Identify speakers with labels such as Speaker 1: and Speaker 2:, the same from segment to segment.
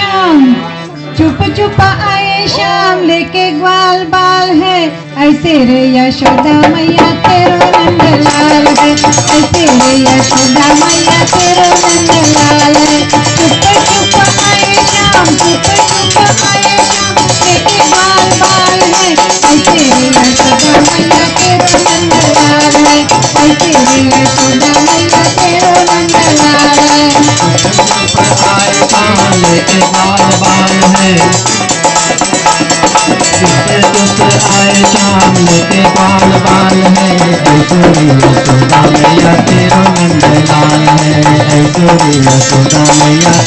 Speaker 1: शाम चुप चुप आए शाम लेके ग्वाल बाल है। ऐसे रे यशोदा मैया तेरो नंदलाल है। ऐसे रे यशोदा मैया तेरो नंदलाल है। बाल
Speaker 2: बाल है। चुप आए शाम लेके बाल बाल है। ऐश्वरी मैया तेरो नंदलाल है। ऐश्वरी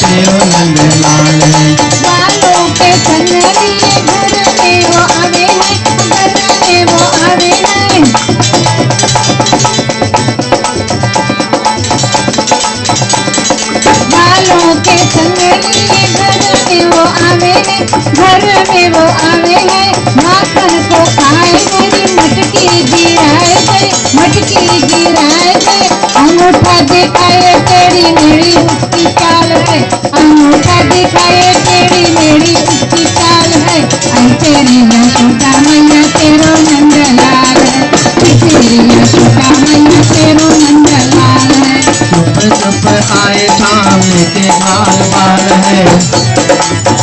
Speaker 2: तेरो नंदलाल है।
Speaker 1: बालों के संग घर में वो आवे हैं, घर में वो आवे हैं। घर में वो आवे हैं। माखन को खाए मेरी मटकी गिराए गए मटकी गिराए गए अंगूठा दिखाए तेरी मेरी उसकी चाल है। अंगूठा दिखाए तेरी मेरी उसकी चाल है। आई तेरी यशोदा मैया, तेरो नंदलाल है। तेरी यशोदा मैया, तेरो नंदलाल है।
Speaker 2: चुप चुप आए शाम लेके बाल बाल है।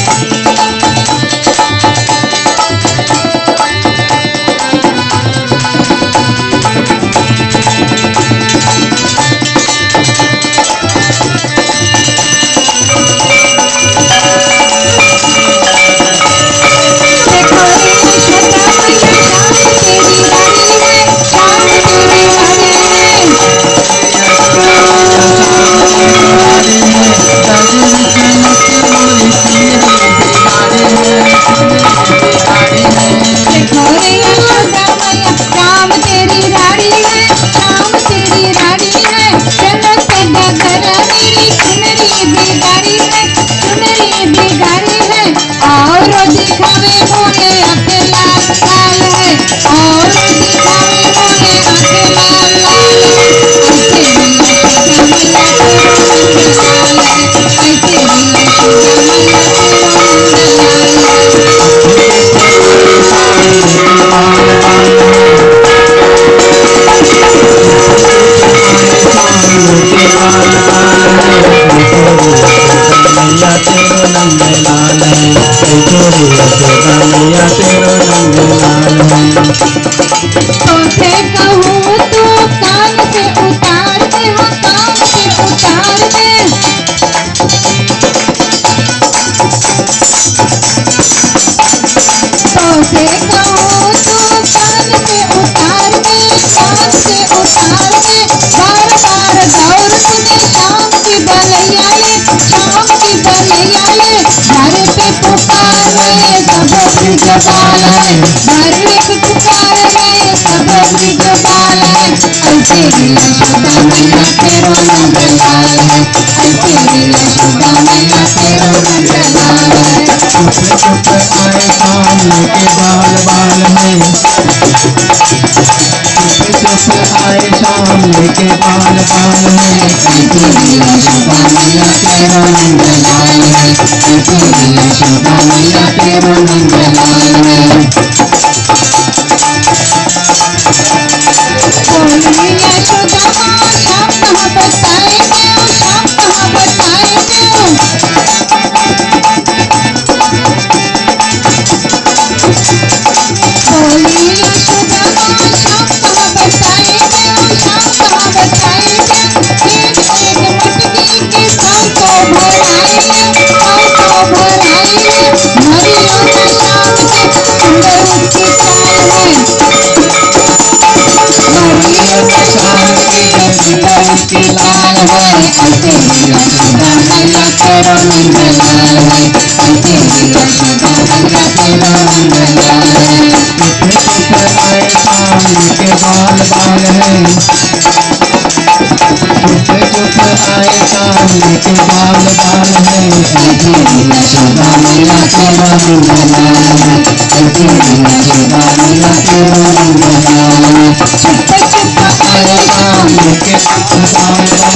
Speaker 2: है ऐश्वरी यशोदा तेरो नंदलाल है
Speaker 1: तुझे कहूँ तू कान से उतार दे हाँ कान से उतार दे। तुझे ब्रिज बाल घर पे पुकार रहे सब ब्रिज बाल है ऐसे ही मैया तेरो नंदलाल है ऐसे ही मैया तेरो नंदलाल है
Speaker 2: चुप लेके बाल बाल है चुप आए बाल बाल
Speaker 1: ऐसे ही यशोदा मैया तेरो नंदलाल है ऐसे ही मैया तेरो उसकी लाल है ऐसे ही यशोदा मैया तेरो शाम
Speaker 2: शाम लेके बाल